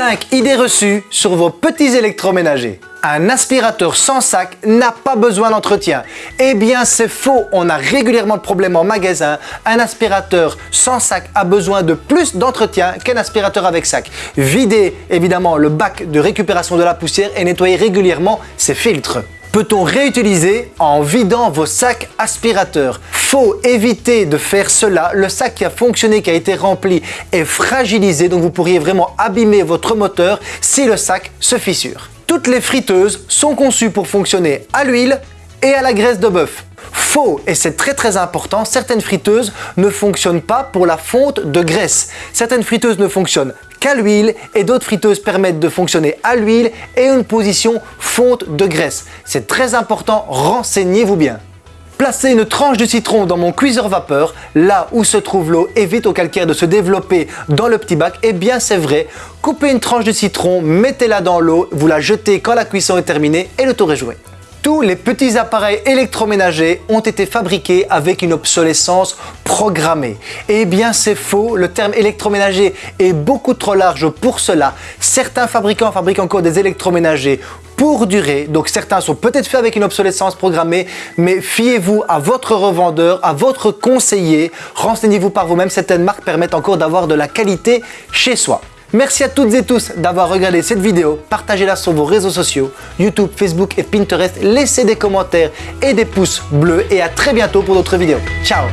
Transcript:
5 idées reçues sur vos petits électroménagers. Un aspirateur sans sac n'a pas besoin d'entretien. Eh bien c'est faux, on a régulièrement de problèmes en magasin. Un aspirateur sans sac a besoin de plus d'entretien qu'un aspirateur avec sac. Videz évidemment le bac de récupération de la poussière et nettoyez régulièrement ses filtres. Peut-on réutiliser en vidant vos sacs aspirateurs? Faut éviter de faire cela. Le sac qui a fonctionné, qui a été rempli est fragilisé, donc vous pourriez vraiment abîmer votre moteur si le sac se fissure. Toutes les friteuses sont conçues pour fonctionner à l'huile et à la graisse de bœuf. Faux, et c'est très très important, certaines friteuses ne fonctionnent pas pour la fonte de graisse. Certaines friteuses ne fonctionnent qu'à l'huile et d'autres friteuses permettent de fonctionner à l'huile et une position fonte de graisse. C'est très important, renseignez-vous bien. Placez une tranche de citron dans mon cuiseur vapeur, là où se trouve l'eau, évite au calcaire de se développer dans le petit bac. Eh bien c'est vrai, coupez une tranche de citron, mettez-la dans l'eau, vous la jetez quand la cuisson est terminée et le tour est joué. Tous les petits appareils électroménagers ont été fabriqués avec une obsolescence programmée. Eh bien c'est faux, le terme électroménager est beaucoup trop large pour cela. Certains fabricants fabriquent encore des électroménagers pour durer, donc certains sont peut-être faits avec une obsolescence programmée, mais fiez-vous à votre revendeur, à votre conseiller, renseignez-vous par vous-même, certaines marques permettent encore d'avoir de la qualité chez soi. Merci à toutes et tous d'avoir regardé cette vidéo. Partagez-la sur vos réseaux sociaux, YouTube, Facebook et Pinterest. Laissez des commentaires et des pouces bleus et à très bientôt pour d'autres vidéos. Ciao